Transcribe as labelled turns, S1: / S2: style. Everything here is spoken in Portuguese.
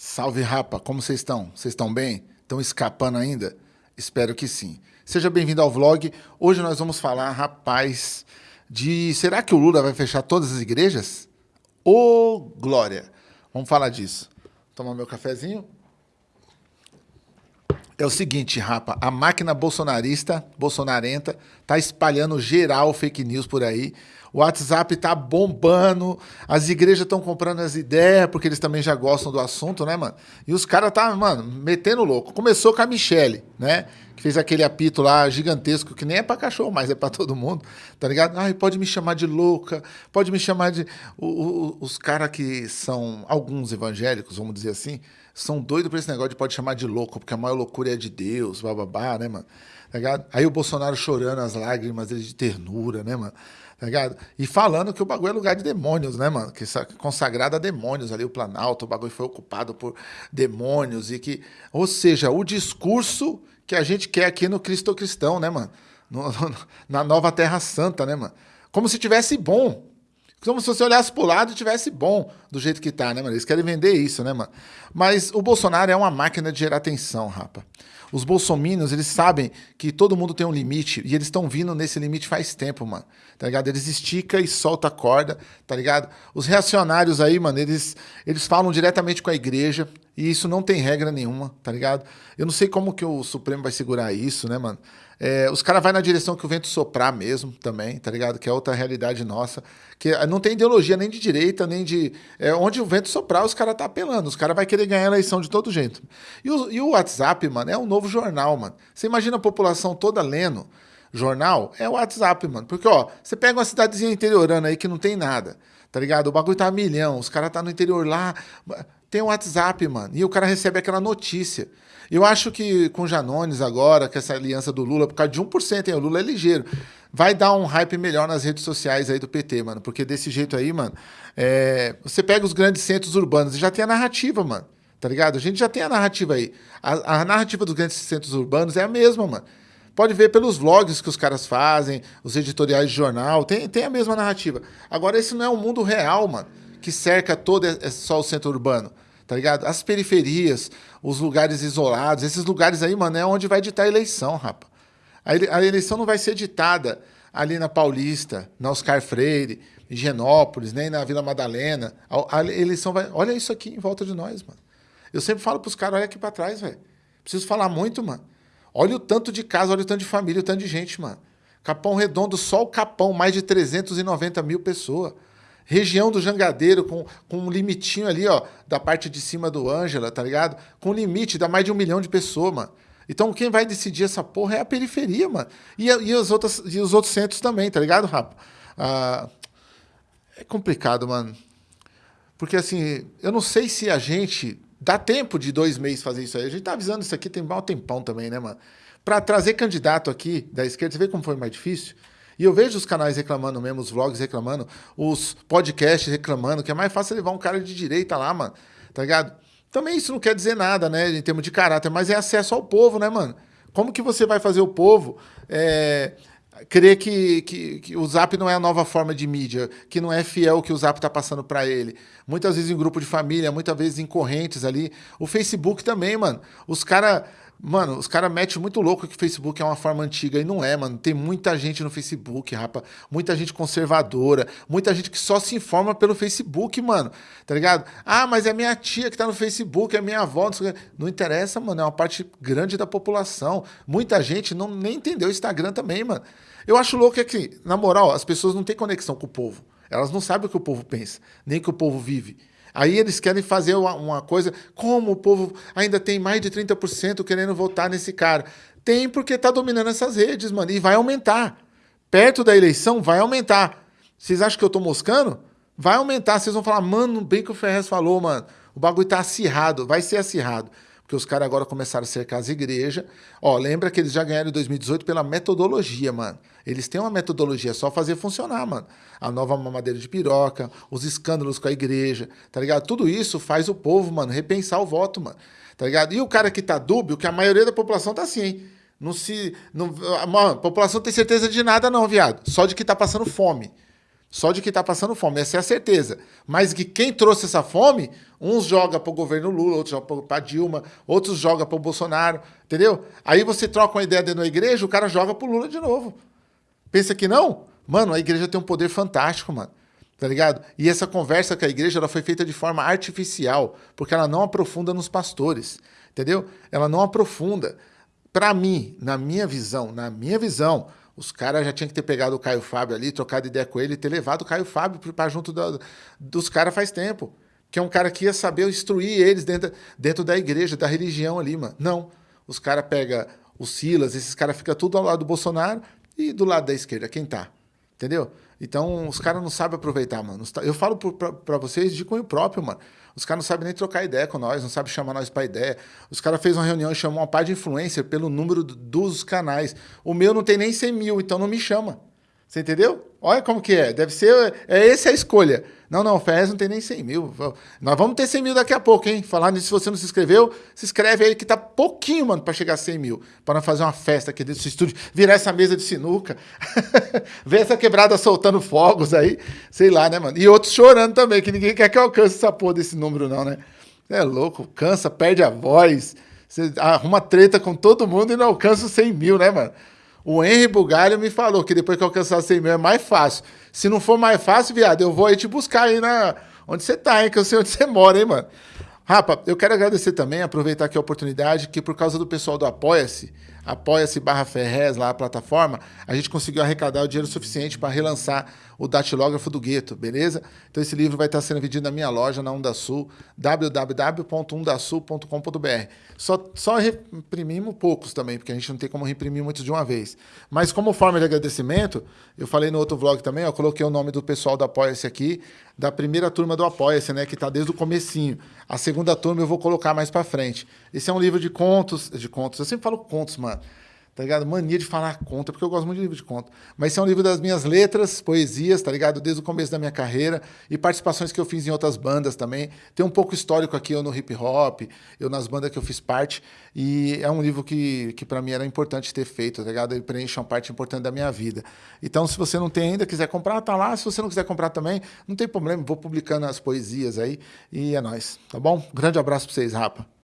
S1: Salve, rapa! Como vocês estão? Vocês estão bem? Estão escapando ainda? Espero que sim. Seja bem-vindo ao vlog. Hoje nós vamos falar, rapaz, de... Será que o Lula vai fechar todas as igrejas? Ô, oh, glória! Vamos falar disso. Tomar meu cafezinho. É o seguinte, rapa, a máquina bolsonarista, bolsonarenta, tá espalhando geral fake news por aí. O WhatsApp tá bombando, as igrejas estão comprando as ideias, porque eles também já gostam do assunto, né, mano? E os caras tá, mano, metendo louco. Começou com a Michelle, né? Que fez aquele apito lá gigantesco, que nem é pra cachorro, mas é pra todo mundo, tá ligado? Ai, pode me chamar de louca, pode me chamar de... O, o, os caras que são alguns evangélicos, vamos dizer assim, são doidos por esse negócio de pode chamar de louco, porque a maior loucura é de Deus, bababá, né, mano? Tá? Aí o Bolsonaro chorando as lágrimas dele de ternura, né, mano? Tá ligado? E falando que o bagulho é lugar de demônios, né, mano? Que é consagrado a demônios ali, o Planalto, o bagulho foi ocupado por demônios e que... Ou seja, o discurso que a gente quer aqui no Cristo Cristão, né, mano? No, no, na nova Terra Santa, né, mano? Como se tivesse bom, como se você olhasse pro lado e tivesse bom do jeito que tá, né, mano? Eles querem vender isso, né, mano? Mas o Bolsonaro é uma máquina de gerar tensão, rapa. Os bolsominions, eles sabem que todo mundo tem um limite e eles estão vindo nesse limite faz tempo, mano. Tá ligado? Eles esticam e soltam a corda, tá ligado? Os reacionários aí, mano, eles, eles falam diretamente com a igreja e isso não tem regra nenhuma, tá ligado? Eu não sei como que o Supremo vai segurar isso, né, mano? É, os caras vão na direção que o vento soprar mesmo também, tá ligado? Que é outra realidade nossa. Que não tem ideologia nem de direita, nem de. É, onde o vento soprar, os caras tá apelando. Os caras vão querer ganhar a eleição de todo jeito. E o, e o WhatsApp, mano, é um novo jornal, mano. Você imagina a população toda lendo jornal? É o WhatsApp, mano. Porque, ó, você pega uma cidadezinha interiorana aí que não tem nada, tá ligado? O bagulho tá a milhão, os caras tá no interior lá. Tem o WhatsApp, mano. E o cara recebe aquela notícia. Eu acho que com Janones agora, com essa aliança do Lula, por causa de 1%, hein, o Lula é ligeiro, vai dar um hype melhor nas redes sociais aí do PT, mano. Porque desse jeito aí, mano, é... você pega os grandes centros urbanos e já tem a narrativa, mano. Tá ligado? A gente já tem a narrativa aí. A, a narrativa dos grandes centros urbanos é a mesma, mano. Pode ver pelos vlogs que os caras fazem, os editoriais de jornal, tem, tem a mesma narrativa. Agora, esse não é o mundo real, mano, que cerca todo é, é só o centro urbano tá ligado? As periferias, os lugares isolados, esses lugares aí, mano, é onde vai ditar a eleição, rapa. A eleição não vai ser ditada ali na Paulista, na Oscar Freire, em Genópolis, nem na Vila Madalena. A, eleição vai... Olha isso aqui em volta de nós, mano. Eu sempre falo pros caras, olha aqui pra trás, velho. Preciso falar muito, mano. Olha o tanto de casa, olha o tanto de família, o tanto de gente, mano. Capão Redondo, só o Capão, mais de 390 mil pessoas. Região do Jangadeiro, com, com um limitinho ali, ó, da parte de cima do Ângela, tá ligado? Com limite, dá mais de um milhão de pessoas, mano. Então quem vai decidir essa porra é a periferia, mano. E, e, os, outros, e os outros centros também, tá ligado, Rafa? Ah, é complicado, mano. Porque assim, eu não sei se a gente. Dá tempo de dois meses fazer isso aí. A gente tá avisando isso aqui tem mal tempão também, né, mano? Pra trazer candidato aqui da esquerda, você vê como foi mais difícil? E eu vejo os canais reclamando mesmo, os vlogs reclamando, os podcasts reclamando, que é mais fácil levar um cara de direita lá, mano. Tá ligado? Também isso não quer dizer nada, né, em termos de caráter, mas é acesso ao povo, né, mano? Como que você vai fazer o povo é, crer que, que, que, o Zap não é a nova forma de mídia, que não é fiel o que o Zap tá passando para ele? Muitas vezes em grupo de família, muitas vezes em correntes ali. O Facebook também, mano. Os caras Mano, os caras metem muito louco que o Facebook é uma forma antiga. E não é, mano. Tem muita gente no Facebook, rapa. Muita gente conservadora. Muita gente que só se informa pelo Facebook, mano. Tá ligado? Ah, mas é minha tia que tá no Facebook, é minha avó. Não, não interessa, mano. É uma parte grande da população. Muita gente não nem entendeu o Instagram também, mano. Eu acho louco é que, na moral, as pessoas não têm conexão com o povo. Elas não sabem o que o povo pensa, nem o que o povo vive. Aí eles querem fazer uma, uma coisa, como o povo ainda tem mais de 30% querendo votar nesse cara. Tem porque está dominando essas redes, mano, e vai aumentar. Perto da eleição vai aumentar. Vocês acham que eu estou moscando? Vai aumentar. Vocês vão falar, mano, bem que o Ferrez falou, mano. O bagulho tá acirrado, vai ser acirrado porque os caras agora começaram a cercar as igrejas. Ó, lembra que eles já ganharam em 2018 pela metodologia, mano. Eles têm uma metodologia, é só fazer funcionar, mano. A nova mamadeira de piroca, os escândalos com a igreja, tá ligado? Tudo isso faz o povo, mano, repensar o voto, mano. Tá ligado? E o cara que tá dúbio, que a maioria da população tá assim, hein? Não se. Não, mano, a população tem certeza de nada, não, viado. Só de que tá passando fome. Só de que está passando fome, essa é a certeza. Mas que quem trouxe essa fome, uns joga para o governo Lula, outros joga para Dilma, outros joga para o Bolsonaro, entendeu? Aí você troca uma ideia dentro da igreja, o cara joga para o Lula de novo. Pensa que não? Mano, a igreja tem um poder fantástico, mano. Tá ligado? E essa conversa com a igreja ela foi feita de forma artificial, porque ela não aprofunda nos pastores, entendeu? Ela não aprofunda. Para mim, na minha visão, na minha visão, os caras já tinham que ter pegado o Caio Fábio ali, trocado ideia com ele ter levado o Caio Fábio para junto dos caras faz tempo. Que é um cara que ia saber instruir eles dentro, dentro da igreja, da religião ali, mano. Não. Os caras pegam o Silas, esses caras ficam tudo ao lado do Bolsonaro e do lado da esquerda, quem tá? Entendeu? Então, os caras não sabem aproveitar, mano. Eu falo para vocês de cunho próprio, mano. Os caras não sabem nem trocar ideia com nós, não sabem chamar nós para ideia. Os caras fez uma reunião e chamou uma par de influencer pelo número dos canais. O meu não tem nem 100 mil, então não me chama. Você entendeu? Olha como que é. Deve ser. É essa a escolha. Não, não, o Ferrez não tem nem 100 mil. Nós vamos ter 100 mil daqui a pouco, hein? Falar nisso, se você não se inscreveu, se inscreve aí que tá pouquinho, mano, para chegar a 100 mil. Para fazer uma festa aqui dentro do estúdio, virar essa mesa de sinuca, ver essa quebrada soltando fogos aí, sei lá, né, mano? E outros chorando também, que ninguém quer que alcance essa porra desse número, não, né? É louco, cansa, perde a voz, você arruma treta com todo mundo e não alcança os 100 mil, né, mano? O Henry Bugalho me falou que depois que alcançar 100 mil é mais fácil. Se não for mais fácil, viado, eu vou aí te buscar aí na... onde você tá, hein? Que eu sei onde você mora, hein, mano? Rapa, eu quero agradecer também, aproveitar aqui a oportunidade, que por causa do pessoal do Apoia-se, apoia-se barra Ferrez, lá a plataforma, a gente conseguiu arrecadar o dinheiro suficiente para relançar o datilógrafo do gueto, beleza? Então esse livro vai estar sendo vendido na minha loja, na Undasul, www.undasul.com.br. Só, só reprimimos poucos também, porque a gente não tem como reprimir muitos de uma vez. Mas como forma de agradecimento, eu falei no outro vlog também, eu coloquei o nome do pessoal do Apoia-se aqui, da primeira turma do Apoia-se, né, que está desde o comecinho. A segunda turma eu vou colocar mais para frente. Esse é um livro de contos, de contos, eu sempre falo contos, mano tá ligado? Mania de falar conta, porque eu gosto muito de livro de conta. Mas esse é um livro das minhas letras, poesias, tá ligado? Desde o começo da minha carreira e participações que eu fiz em outras bandas também. Tem um pouco histórico aqui, eu no hip hop, eu nas bandas que eu fiz parte. E é um livro que, que para mim era importante ter feito, tá ligado? Ele preenche uma parte importante da minha vida. Então, se você não tem ainda, quiser comprar, tá lá. Se você não quiser comprar também, não tem problema, vou publicando as poesias aí. E é nóis, tá bom? Grande abraço pra vocês, rapa.